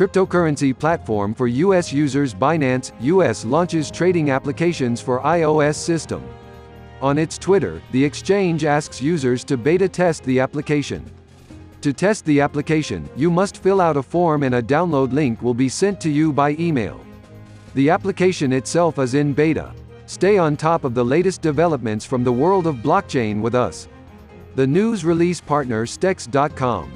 cryptocurrency platform for U.S. users Binance US launches trading applications for iOS system. On its Twitter, the exchange asks users to beta test the application. To test the application, you must fill out a form and a download link will be sent to you by email. The application itself is in beta. Stay on top of the latest developments from the world of blockchain with us. The news release partner Stex.com.